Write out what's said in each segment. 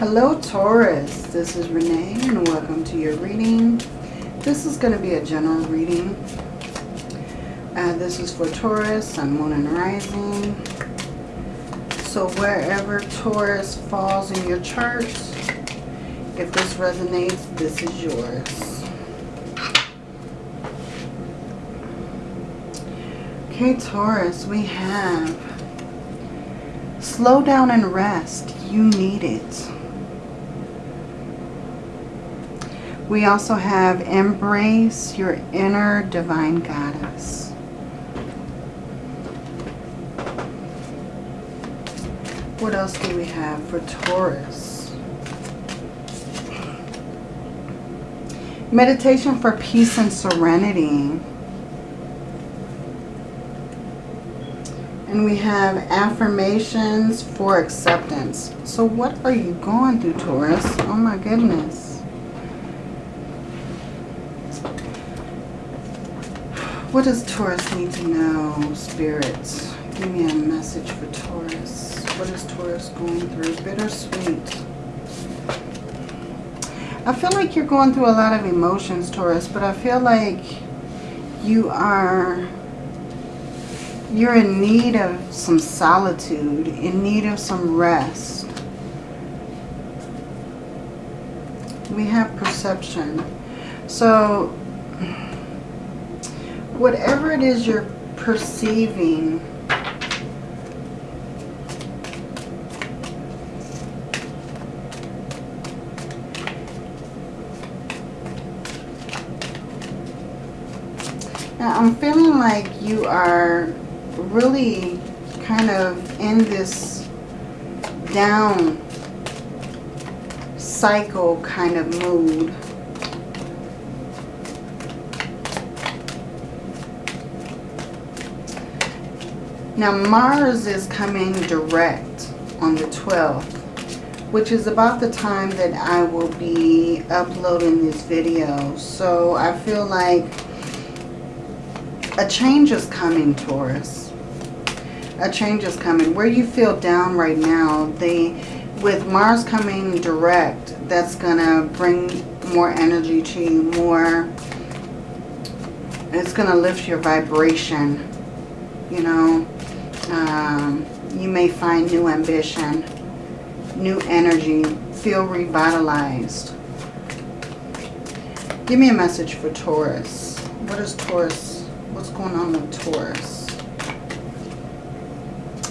Hello Taurus, this is Renee and welcome to your reading. This is going to be a general reading. Uh, this is for Taurus, Sun, Moon, and Rising. So wherever Taurus falls in your chart, if this resonates, this is yours. Okay, Taurus, we have slow down and rest. You need it. We also have embrace your inner divine goddess. What else do we have for Taurus? Meditation for peace and serenity. And we have affirmations for acceptance. So what are you going through, Taurus? Oh my goodness. What does Taurus need to know, spirits? Give me a message for Taurus. What is Taurus going through? Bittersweet. I feel like you're going through a lot of emotions, Taurus, but I feel like you are you're in need of some solitude, in need of some rest. We have perception. So whatever it is you're perceiving, Now, I'm feeling like you are really kind of in this down cycle kind of mood. Now Mars is coming direct on the 12th, which is about the time that I will be uploading this video. So I feel like a change is coming, Taurus. A change is coming. Where you feel down right now, they, with Mars coming direct, that's going to bring more energy to you, more, it's going to lift your vibration, you know. Um, you may find new ambition, new energy, feel revitalized. Give me a message for Taurus. What is Taurus? What's going on with Taurus?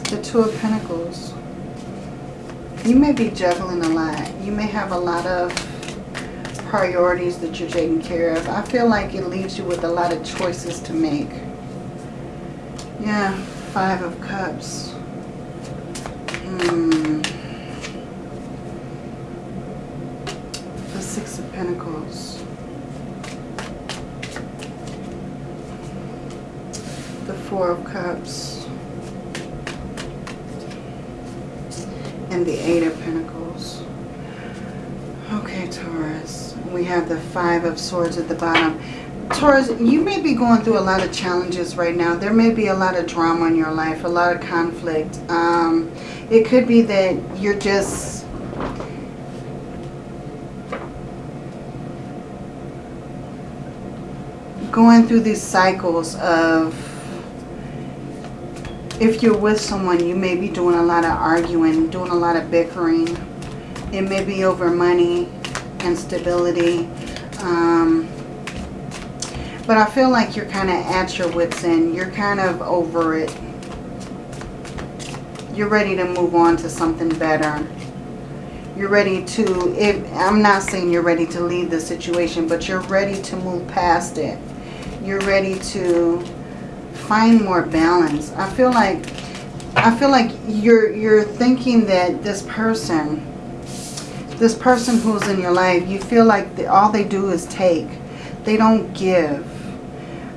The Two of Pentacles. You may be juggling a lot. You may have a lot of priorities that you're taking care of. I feel like it leaves you with a lot of choices to make. Yeah, Five of Cups. Hmm. The Six of Pentacles. The Four of Cups. And the Eight of Pentacles. Okay, Taurus. We have the Five of Swords at the bottom. Taurus, you may be going through a lot of challenges right now. There may be a lot of drama in your life, a lot of conflict. Um, it could be that you're just going through these cycles of if you're with someone, you may be doing a lot of arguing, doing a lot of bickering. It may be over money and stability. Um, but I feel like you're kind of at your wits end. You're kind of over it. You're ready to move on to something better. You're ready to, if I'm not saying you're ready to leave the situation, but you're ready to move past it. You're ready to find more balance. I feel like I feel like you're you're thinking that this person this person who's in your life, you feel like the, all they do is take. They don't give.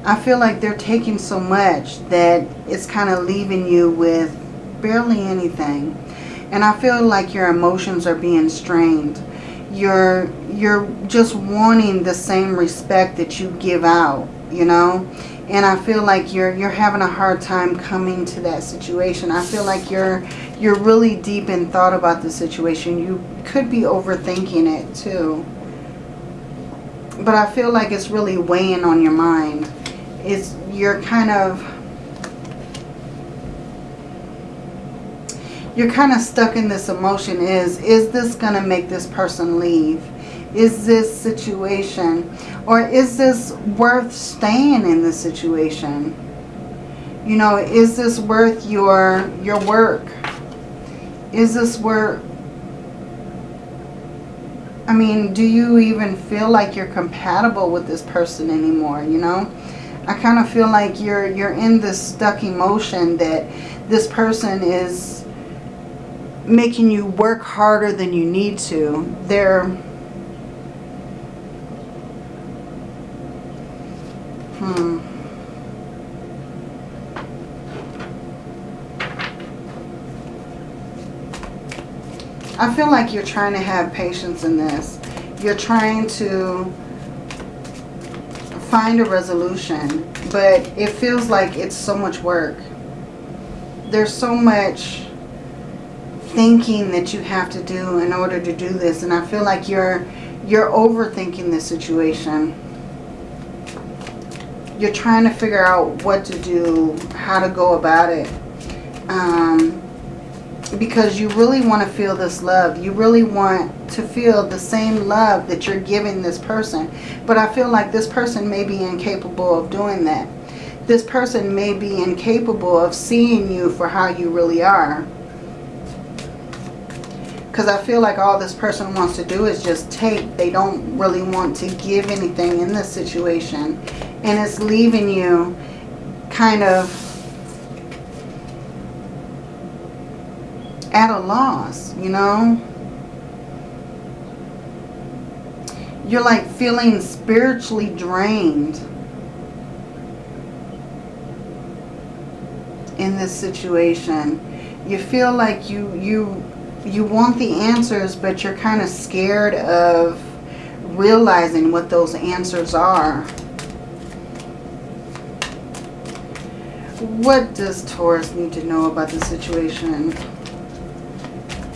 I feel like they're taking so much that it's kind of leaving you with barely anything. And I feel like your emotions are being strained. You're, you're just wanting the same respect that you give out, you know. And I feel like you're you're having a hard time coming to that situation. I feel like you're you're really deep in thought about the situation. You could be overthinking it too. But I feel like it's really weighing on your mind. It's you're kind of you're kind of stuck in this emotion is is this going to make this person leave? Is this situation or is this worth staying in this situation? You know is this worth your your work? Is this worth I mean do you even feel like you're compatible with this person anymore you know I kind of feel like you're you're in this stuck emotion that this person is making you work harder than you need to. They're hmm I feel like you're trying to have patience in this. You're trying to find a resolution, but it feels like it's so much work. There's so much thinking that you have to do in order to do this. And I feel like you're you're overthinking the situation. You're trying to figure out what to do, how to go about it. Um, because you really want to feel this love. You really want to feel the same love that you're giving this person. But I feel like this person may be incapable of doing that. This person may be incapable of seeing you for how you really are. Because I feel like all this person wants to do is just take. They don't really want to give anything in this situation. And it's leaving you kind of at a loss, you know. You're like feeling spiritually drained in this situation. You feel like you you you want the answers, but you're kind of scared of realizing what those answers are. What does Taurus need to know about the situation?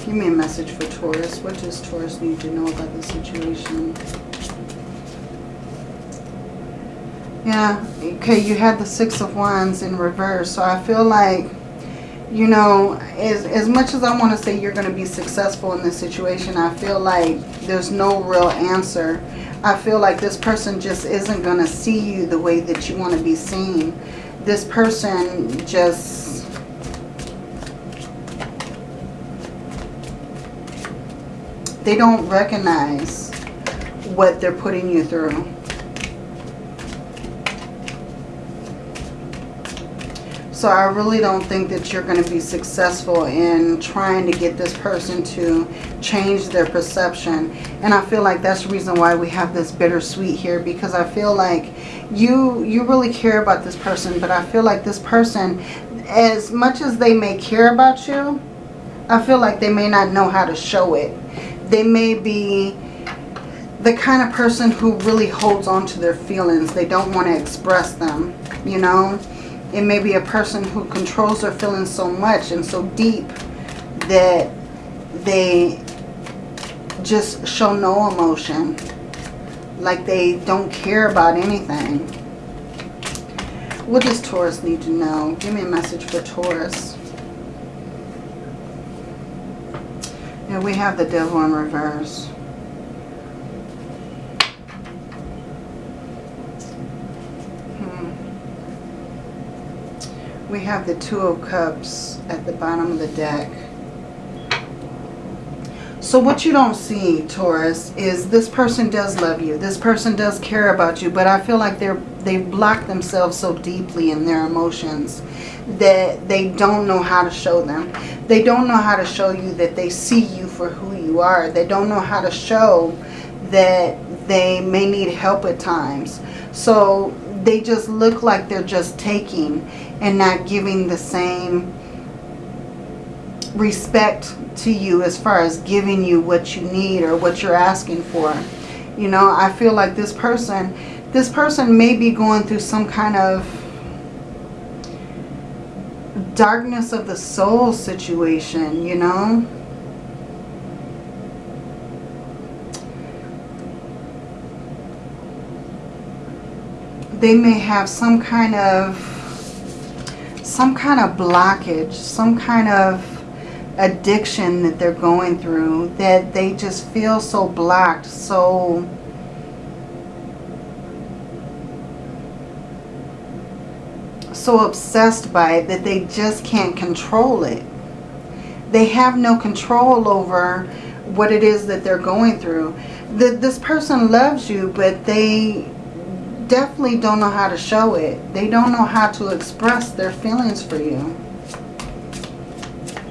Give me a message for Taurus. What does Taurus need to know about the situation? Yeah, okay, you had the Six of Wands in reverse. So I feel like you know, as, as much as I want to say you're going to be successful in this situation, I feel like there's no real answer. I feel like this person just isn't going to see you the way that you want to be seen. This person just... They don't recognize what they're putting you through. So I really don't think that you're going to be successful in trying to get this person to change their perception. And I feel like that's the reason why we have this bittersweet here. Because I feel like you, you really care about this person. But I feel like this person, as much as they may care about you, I feel like they may not know how to show it. They may be the kind of person who really holds on to their feelings. They don't want to express them, you know. It may be a person who controls their feelings so much and so deep that they just show no emotion. Like they don't care about anything. What does Taurus need to know? Give me a message for Taurus. And we have the devil in reverse. Hmm. we have the Two of Cups at the bottom of the deck. So what you don't see, Taurus, is this person does love you. This person does care about you. But I feel like they're they've blocked themselves so deeply in their emotions that they don't know how to show them. They don't know how to show you that they see for who you are. They don't know how to show that they may need help at times. So they just look like they're just taking and not giving the same respect to you as far as giving you what you need or what you're asking for. You know, I feel like this person, this person may be going through some kind of darkness of the soul situation, you know. They may have some kind of some kind of blockage, some kind of addiction that they're going through that they just feel so blocked, so so obsessed by it that they just can't control it. They have no control over what it is that they're going through. The, this person loves you, but they definitely don't know how to show it. They don't know how to express their feelings for you.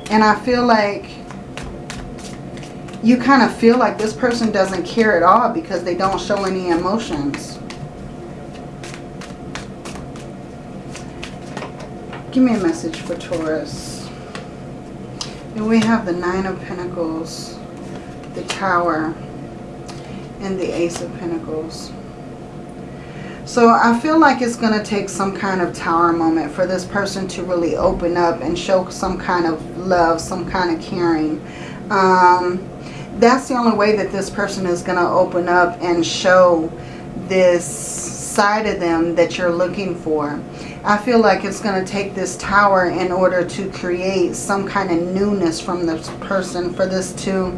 And I feel like you kind of feel like this person doesn't care at all because they don't show any emotions. Give me a message for Taurus. And we have the Nine of Pentacles, the Tower, and the Ace of Pentacles. So I feel like it's going to take some kind of tower moment for this person to really open up and show some kind of love, some kind of caring. Um, that's the only way that this person is going to open up and show this side of them that you're looking for. I feel like it's going to take this tower in order to create some kind of newness from this person for this to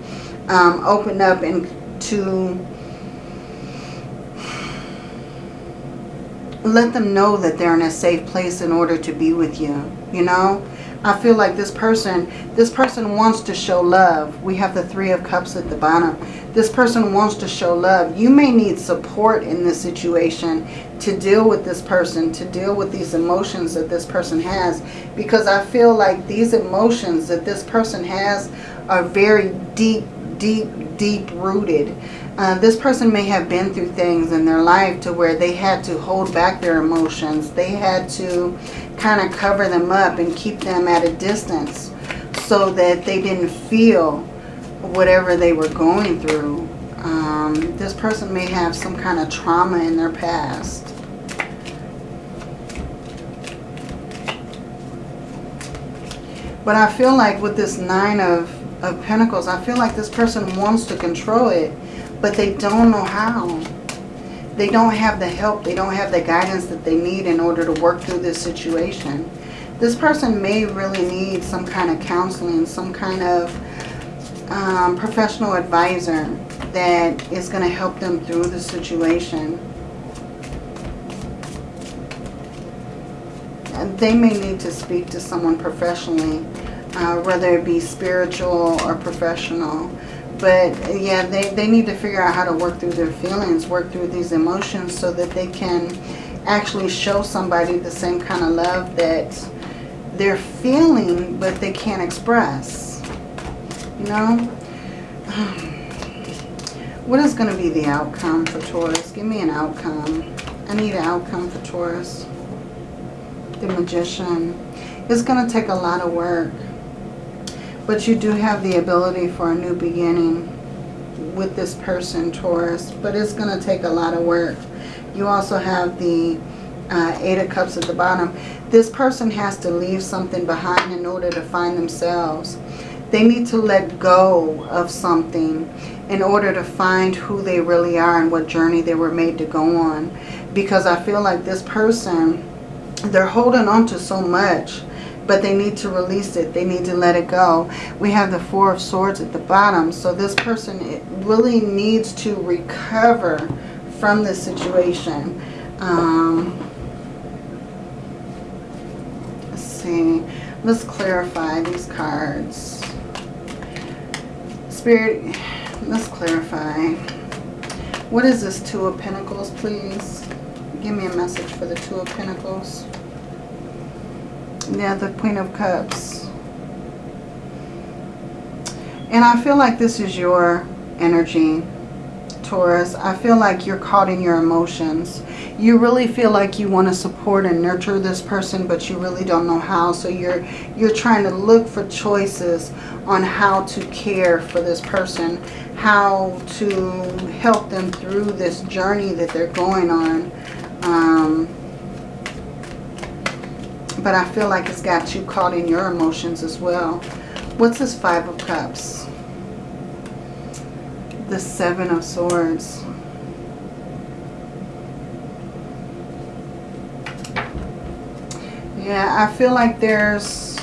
um, open up and to let them know that they're in a safe place in order to be with you, you know? I feel like this person, this person wants to show love. We have the Three of Cups at the bottom. This person wants to show love. You may need support in this situation to deal with this person, to deal with these emotions that this person has. Because I feel like these emotions that this person has are very deep, deep, deep rooted. Uh, this person may have been through things in their life to where they had to hold back their emotions. They had to kind of cover them up and keep them at a distance so that they didn't feel whatever they were going through. Um, this person may have some kind of trauma in their past. But I feel like with this Nine of, of Pentacles, I feel like this person wants to control it, but they don't know how. They don't have the help, they don't have the guidance that they need in order to work through this situation. This person may really need some kind of counseling, some kind of um, professional advisor that is going to help them through the situation. And they may need to speak to someone professionally, uh, whether it be spiritual or professional. But yeah, they, they need to figure out how to work through their feelings, work through these emotions so that they can actually show somebody the same kind of love that they're feeling but they can't express. You know? What is going to be the outcome for Taurus? Give me an outcome. I need an outcome for Taurus the Magician. It's going to take a lot of work. But you do have the ability for a new beginning with this person, Taurus. But it's going to take a lot of work. You also have the uh, Eight of Cups at the bottom. This person has to leave something behind in order to find themselves. They need to let go of something in order to find who they really are and what journey they were made to go on. Because I feel like this person they're holding on to so much but they need to release it. They need to let it go. We have the Four of Swords at the bottom. So this person really needs to recover from this situation. Um, let's see. Let's clarify these cards. Spirit, let's clarify. What is this Two of Pentacles, please? Give me a message for the Two of Pentacles. Yeah, the Queen of Cups. And I feel like this is your energy, Taurus. I feel like you're caught in your emotions. You really feel like you want to support and nurture this person, but you really don't know how. So you're you're trying to look for choices on how to care for this person, how to help them through this journey that they're going on. Um, But I feel like it's got you caught in your emotions as well. What's this Five of Cups? The Seven of Swords. Yeah, I feel like there's...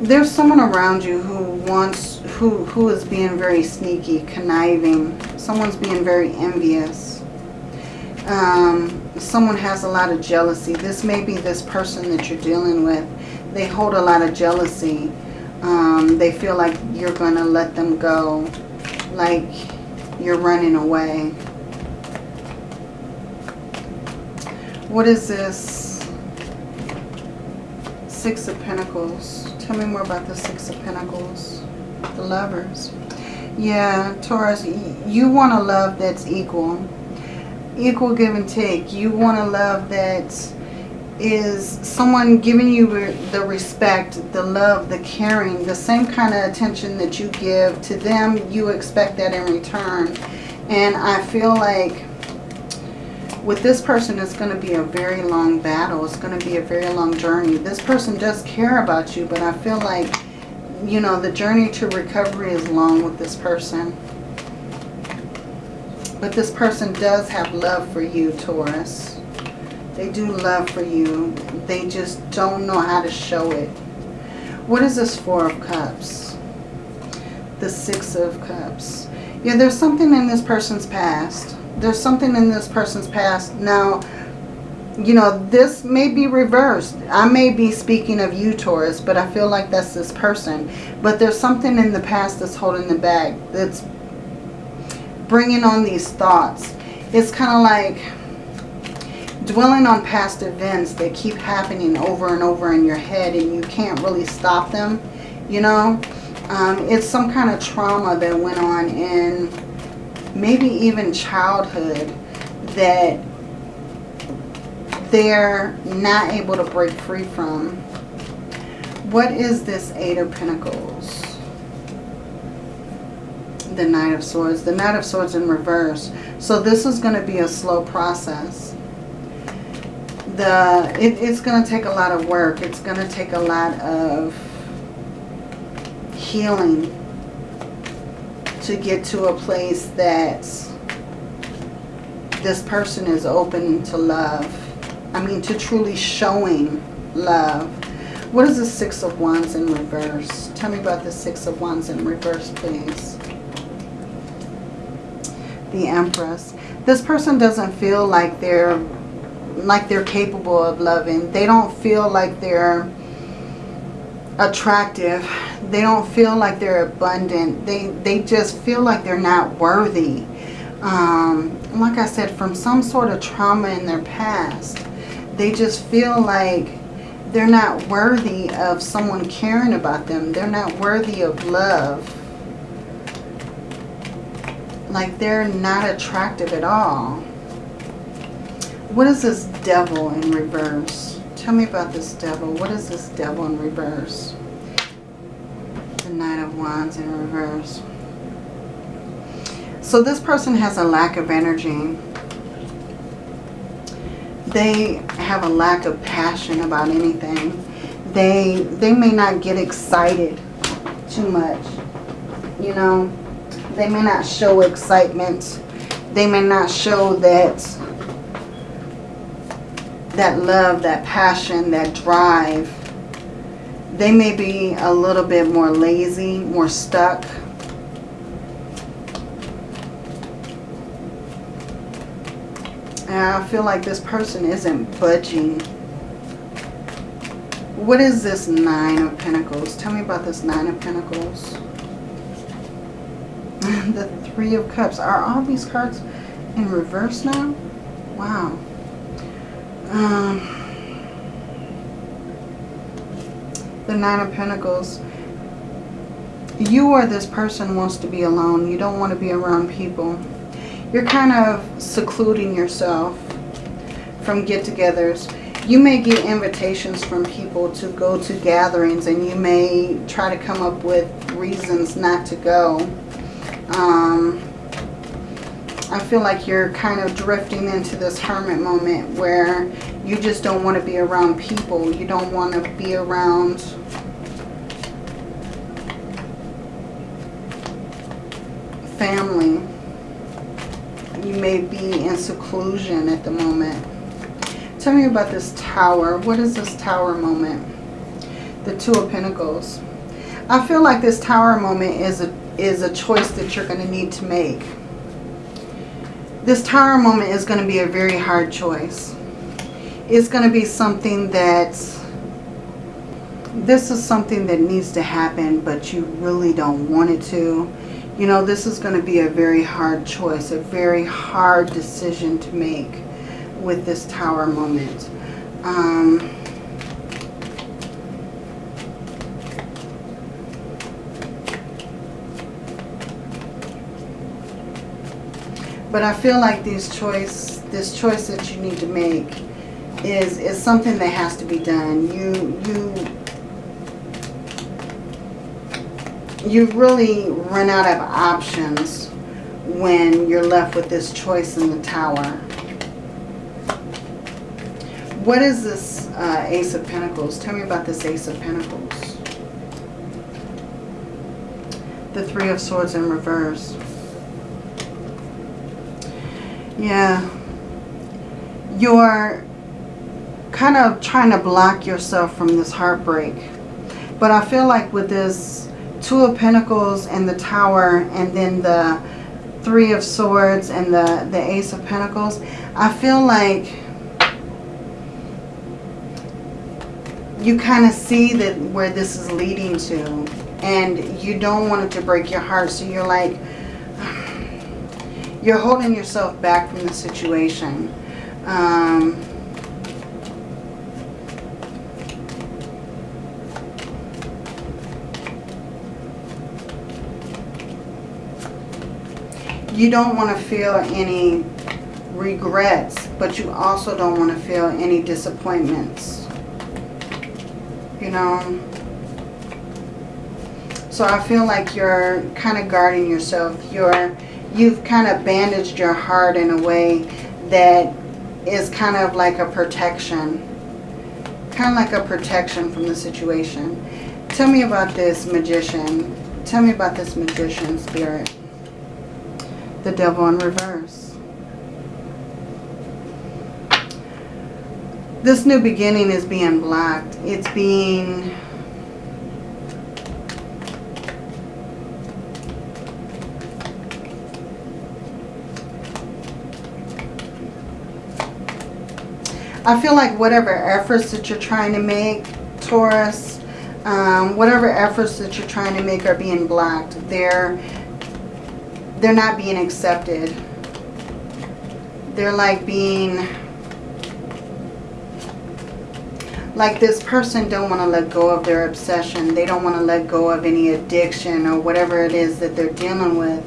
There's someone around you who wants, who, who is being very sneaky, conniving. Someone's being very envious. Um, someone has a lot of jealousy. This may be this person that you're dealing with. They hold a lot of jealousy um, they feel like you're going to let them go. Like you're running away. What is this? Six of Pentacles. Tell me more about the Six of Pentacles. The lovers. Yeah, Taurus, you want a love that's equal. Equal give and take. You want a love that's someone giving you the respect, the love, the caring, the same kind of attention that you give to them, you expect that in return. And I feel like with this person, it's going to be a very long battle. It's going to be a very long journey. This person does care about you, but I feel like, you know, the journey to recovery is long with this person. But this person does have love for you, Taurus. They do love for you. They just don't know how to show it. What is this Four of Cups? The Six of Cups. Yeah, there's something in this person's past. There's something in this person's past. Now, you know, this may be reversed. I may be speaking of you, Taurus, but I feel like that's this person. But there's something in the past that's holding them back. That's bringing on these thoughts. It's kind of like dwelling on past events that keep happening over and over in your head and you can't really stop them, you know. Um, it's some kind of trauma that went on in maybe even childhood that they're not able to break free from. What is this Eight of Pentacles? The Knight of Swords. The Knight of Swords in reverse. So this is going to be a slow process the it, it's going to take a lot of work. It's going to take a lot of healing to get to a place that this person is open to love. I mean, to truly showing love. What is the Six of Wands in reverse? Tell me about the Six of Wands in reverse, please. The Empress. This person doesn't feel like they're like they're capable of loving. They don't feel like they're attractive. They don't feel like they're abundant. They, they just feel like they're not worthy. Um, like I said, from some sort of trauma in their past. They just feel like they're not worthy of someone caring about them. They're not worthy of love. Like they're not attractive at all. What is this devil in reverse? Tell me about this devil. What is this devil in reverse? The Knight of Wands in reverse. So this person has a lack of energy. They have a lack of passion about anything. They, they may not get excited too much. You know, they may not show excitement. They may not show that that love, that passion, that drive, they may be a little bit more lazy, more stuck. And I feel like this person isn't budging. What is this Nine of Pentacles? Tell me about this Nine of Pentacles. the Three of Cups. Are all these cards in reverse now? Wow. Um, the Nine of Pentacles. You or this person wants to be alone. You don't want to be around people. You're kind of secluding yourself from get-togethers. You may get invitations from people to go to gatherings and you may try to come up with reasons not to go. Um, I feel like you're kind of drifting into this hermit moment where you just don't want to be around people. You don't want to be around family. May be in seclusion at the moment. Tell me about this tower. What is this tower moment? The Two of Pentacles. I feel like this tower moment is a, is a choice that you're going to need to make. This tower moment is going to be a very hard choice. It's going to be something that this is something that needs to happen, but you really don't want it to. You know, this is going to be a very hard choice, a very hard decision to make with this tower moment. Um, but I feel like this choice, this choice that you need to make is is something that has to be done. You you you really run out of options when you're left with this choice in the tower. What is this uh, Ace of Pentacles? Tell me about this Ace of Pentacles. The Three of Swords in reverse. Yeah. You're kind of trying to block yourself from this heartbreak. But I feel like with this Two of Pentacles and the Tower and then the Three of Swords and the, the Ace of Pentacles, I feel like you kind of see that where this is leading to and you don't want it to break your heart. So you're like, you're holding yourself back from the situation. Um, you don't want to feel any regrets, but you also don't want to feel any disappointments. You know? So I feel like you're kind of guarding yourself. You're, you've kind of bandaged your heart in a way that is kind of like a protection. Kind of like a protection from the situation. Tell me about this magician. Tell me about this magician spirit the devil in reverse. This new beginning is being blocked. It's being... I feel like whatever efforts that you're trying to make, Taurus, um, whatever efforts that you're trying to make are being blocked. They're they're not being accepted. They're like being, like this person don't want to let go of their obsession. They don't want to let go of any addiction or whatever it is that they're dealing with.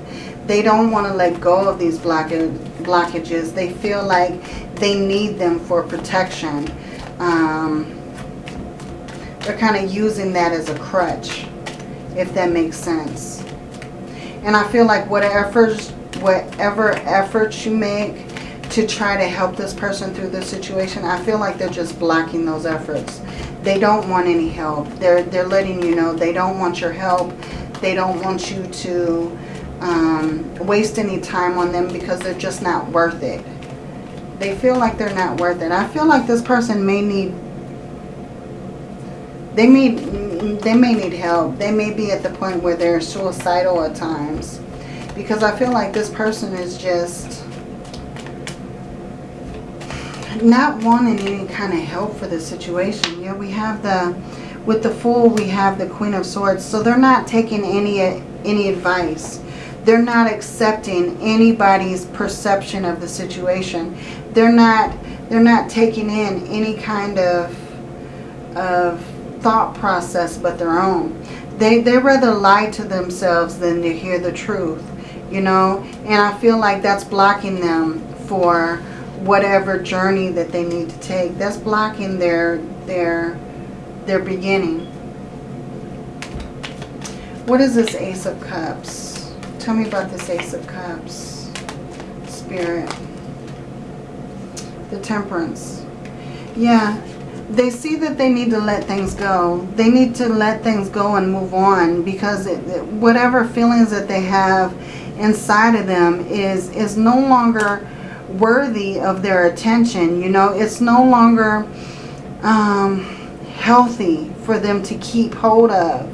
They don't want to let go of these blockages. They feel like they need them for protection. Um, they're kind of using that as a crutch, if that makes sense. And I feel like whatever, whatever efforts you make to try to help this person through this situation, I feel like they're just blocking those efforts. They don't want any help. They're, they're letting you know they don't want your help. They don't want you to um, waste any time on them because they're just not worth it. They feel like they're not worth it. I feel like this person may need they may, they may need help. They may be at the point where they're suicidal at times. Because I feel like this person is just not wanting any kind of help for the situation. Yeah, we have the, with the Fool, we have the Queen of Swords. So they're not taking any, any advice. They're not accepting anybody's perception of the situation. They're not, they're not taking in any kind of, of thought process but their own. They, they rather lie to themselves than to hear the truth, you know. And I feel like that's blocking them for whatever journey that they need to take. That's blocking their their their beginning. What is this Ace of Cups? Tell me about this Ace of Cups. Spirit. The Temperance. Yeah, they see that they need to let things go. They need to let things go and move on because it, whatever feelings that they have inside of them is is no longer worthy of their attention. You know, it's no longer um, healthy for them to keep hold of.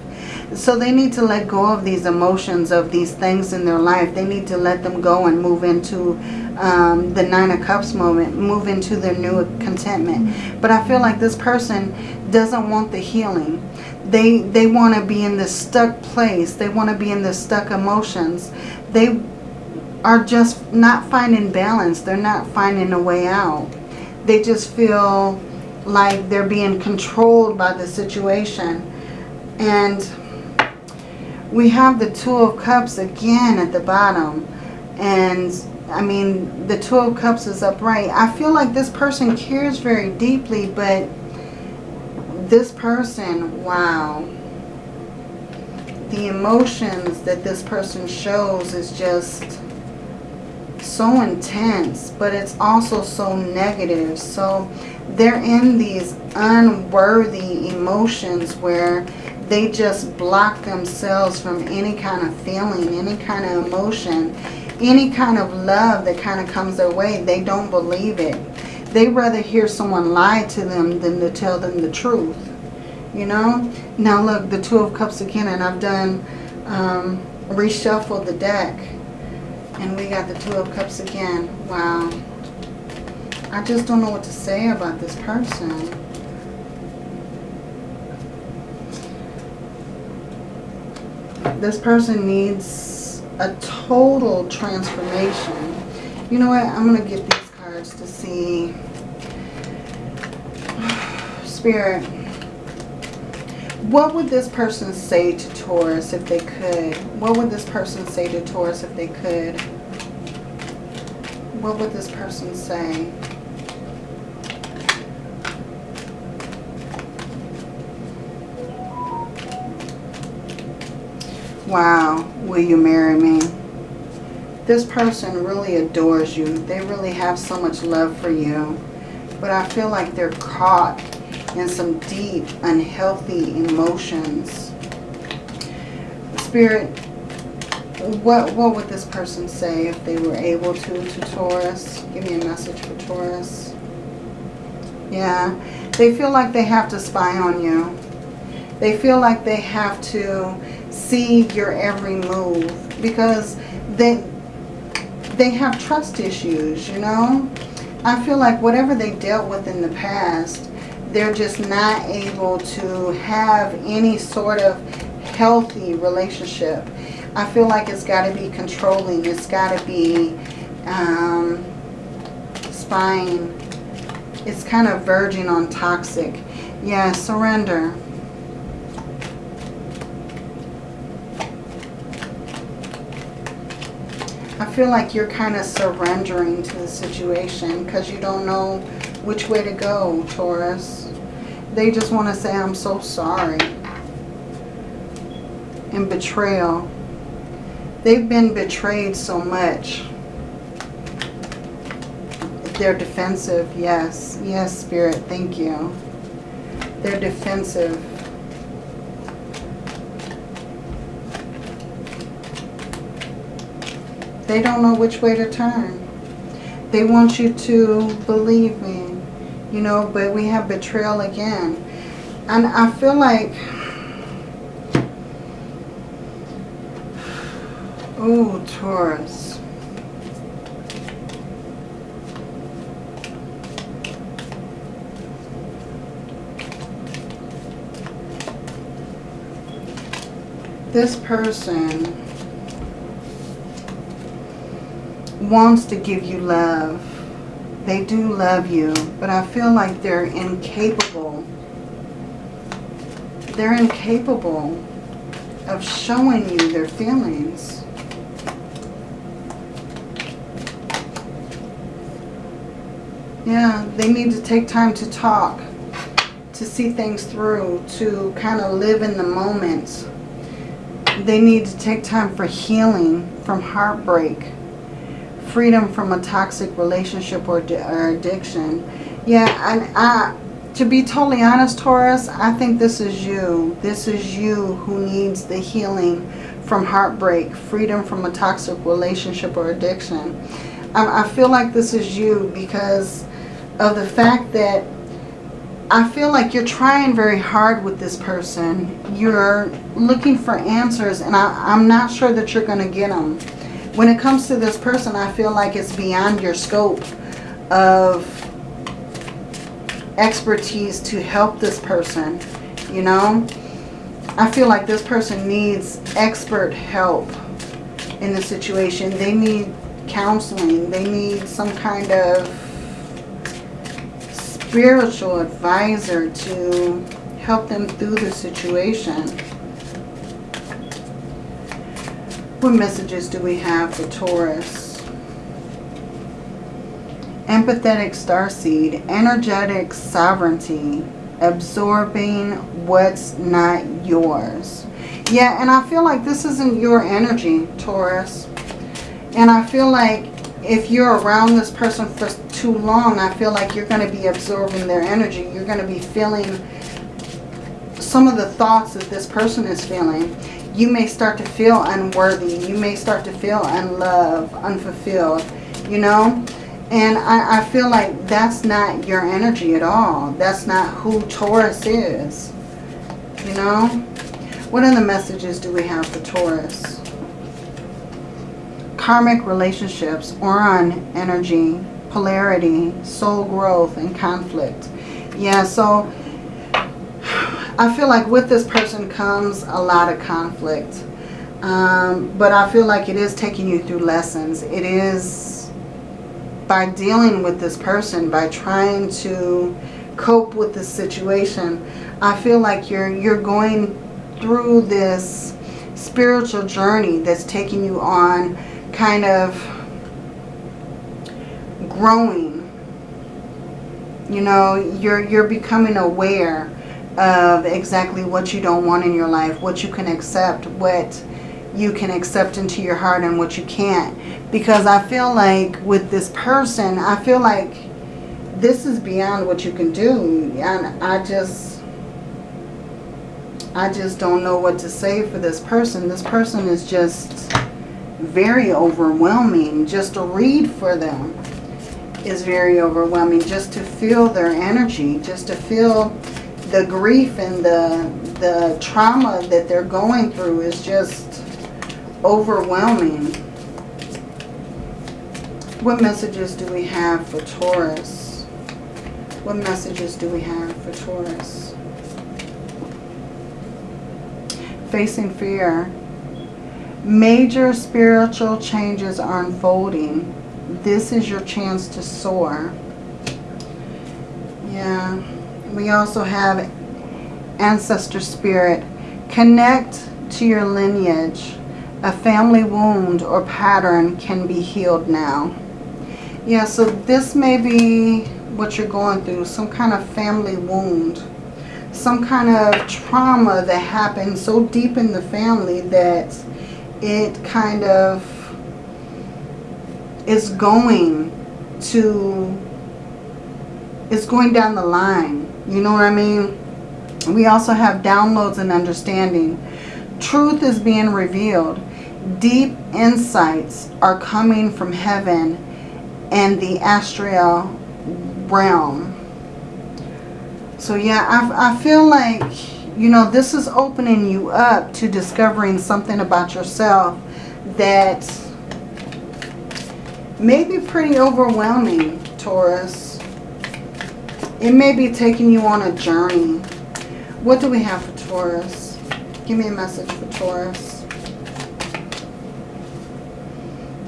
So they need to let go of these emotions, of these things in their life. They need to let them go and move into um, the Nine of Cups moment, move into their new contentment. But I feel like this person doesn't want the healing. They, they want to be in this stuck place. They want to be in the stuck emotions. They are just not finding balance. They're not finding a way out. They just feel like they're being controlled by the situation. And we have the Two of Cups again at the bottom. And, I mean, the Two of Cups is upright. I feel like this person cares very deeply, but this person, wow. The emotions that this person shows is just so intense, but it's also so negative. So they're in these unworthy emotions where they just block themselves from any kind of feeling, any kind of emotion, any kind of love that kind of comes their way. They don't believe it. They rather hear someone lie to them than to tell them the truth. You know? Now look, the Two of Cups again, and I've done um, reshuffle the deck and we got the Two of Cups again. Wow. I just don't know what to say about this person. This person needs a total transformation. You know what? I'm going to get these cards to see. Spirit. What would this person say to Taurus if they could? What would this person say to Taurus if they could? What would this person say? Wow, will you marry me? This person really adores you. They really have so much love for you. But I feel like they're caught in some deep, unhealthy emotions. Spirit, what, what would this person say if they were able to, to Taurus? Give me a message for Taurus. Yeah, they feel like they have to spy on you. They feel like they have to see your every move because they, they have trust issues, you know. I feel like whatever they dealt with in the past, they're just not able to have any sort of healthy relationship. I feel like it's got to be controlling. It's got to be um, spying. It's kind of verging on toxic. Yeah, surrender. Feel like you're kind of surrendering to the situation because you don't know which way to go, Taurus. They just want to say, I'm so sorry. And betrayal. They've been betrayed so much. They're defensive, yes. Yes, Spirit, thank you. They're defensive. They don't know which way to turn. They want you to believe me you know, but we have betrayal again. And I feel like, oh, Taurus. This person wants to give you love they do love you, but I feel like they're incapable. They're incapable of showing you their feelings. Yeah, they need to take time to talk, to see things through, to kind of live in the moment. They need to take time for healing from heartbreak, freedom from a toxic relationship or, or addiction. Yeah, and I, to be totally honest, Taurus, I think this is you. This is you who needs the healing from heartbreak, freedom from a toxic relationship or addiction. I, I feel like this is you because of the fact that I feel like you're trying very hard with this person. You're looking for answers and I, I'm not sure that you're going to get them. When it comes to this person, I feel like it's beyond your scope of expertise to help this person, you know. I feel like this person needs expert help in the situation. They need counseling. They need some kind of spiritual advisor to help them through the situation. What messages do we have for Taurus? Empathetic starseed, energetic sovereignty, absorbing what's not yours. Yeah, and I feel like this isn't your energy, Taurus. And I feel like if you're around this person for too long, I feel like you're going to be absorbing their energy. You're going to be feeling some of the thoughts that this person is feeling. You may start to feel unworthy. You may start to feel unloved, unfulfilled, you know. And I, I feel like that's not your energy at all. That's not who Taurus is, you know. What other messages do we have for Taurus? Karmic relationships, Orion energy, polarity, soul growth, and conflict. Yeah, so I feel like with this person comes a lot of conflict. Um, but I feel like it is taking you through lessons. It is by dealing with this person, by trying to cope with the situation, I feel like you're you're going through this spiritual journey that's taking you on kind of growing. You know, you're you're becoming aware of exactly what you don't want in your life, what you can accept, what you can accept into your heart and what you can't. Because I feel like with this person, I feel like this is beyond what you can do. And I just, I just don't know what to say for this person. This person is just very overwhelming. Just to read for them is very overwhelming. Just to feel their energy, just to feel the grief and the, the trauma that they're going through is just overwhelming. What messages do we have for Taurus? What messages do we have for Taurus? Facing fear. Major spiritual changes are unfolding. This is your chance to soar. Yeah. We also have ancestor spirit. Connect to your lineage. A family wound or pattern can be healed now. Yeah, so this may be what you're going through. Some kind of family wound. Some kind of trauma that happened so deep in the family that it kind of is going to, it's going down the line. You know what I mean? We also have downloads and understanding. Truth is being revealed. Deep insights are coming from heaven and the astral realm. So yeah, I, I feel like, you know, this is opening you up to discovering something about yourself that may be pretty overwhelming, Taurus. It may be taking you on a journey. What do we have for Taurus? Give me a message for Taurus.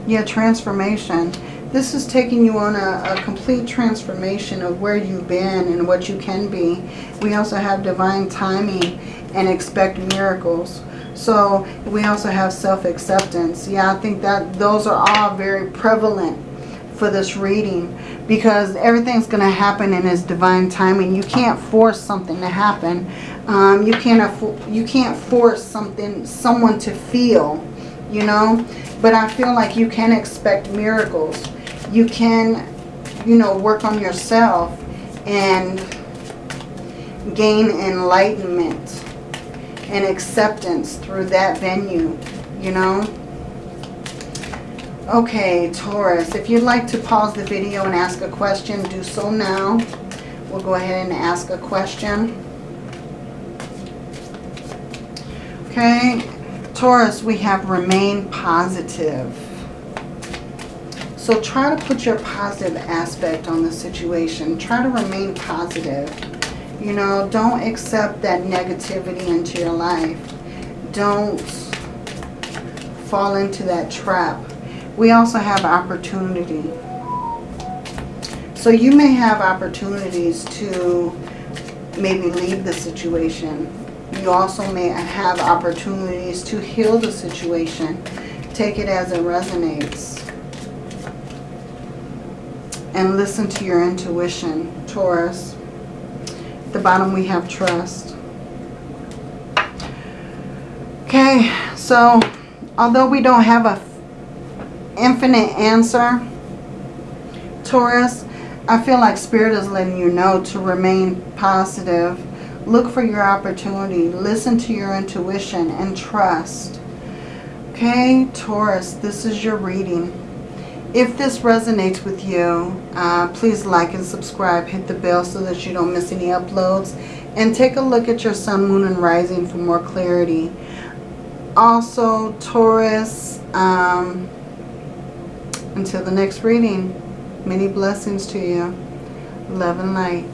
Yeah, transformation. This is taking you on a, a, complete transformation of where you've been and what you can be. We also have divine timing and expect miracles. So we also have self-acceptance. Yeah, I think that those are all very prevalent for this reading because everything's going to happen in its divine timing. You can't force something to happen. Um, you can't you can't force something someone to feel, you know. But I feel like you can expect miracles. You can, you know, work on yourself and gain enlightenment and acceptance through that venue, you know. Okay, Taurus, if you'd like to pause the video and ask a question, do so now. We'll go ahead and ask a question. Okay, Taurus, we have remain positive. So try to put your positive aspect on the situation. Try to remain positive. You know, don't accept that negativity into your life. Don't fall into that trap we also have opportunity. So you may have opportunities to maybe leave the situation. You also may have opportunities to heal the situation. Take it as it resonates. And listen to your intuition, Taurus. At the bottom we have trust. Okay, so although we don't have a infinite answer, Taurus, I feel like Spirit is letting you know to remain positive. Look for your opportunity. Listen to your intuition and trust. Okay, Taurus, this is your reading. If this resonates with you, uh, please like and subscribe. Hit the bell so that you don't miss any uploads. And take a look at your sun, moon, and rising for more clarity. Also, Taurus, um, until the next reading, many blessings to you. Love and light.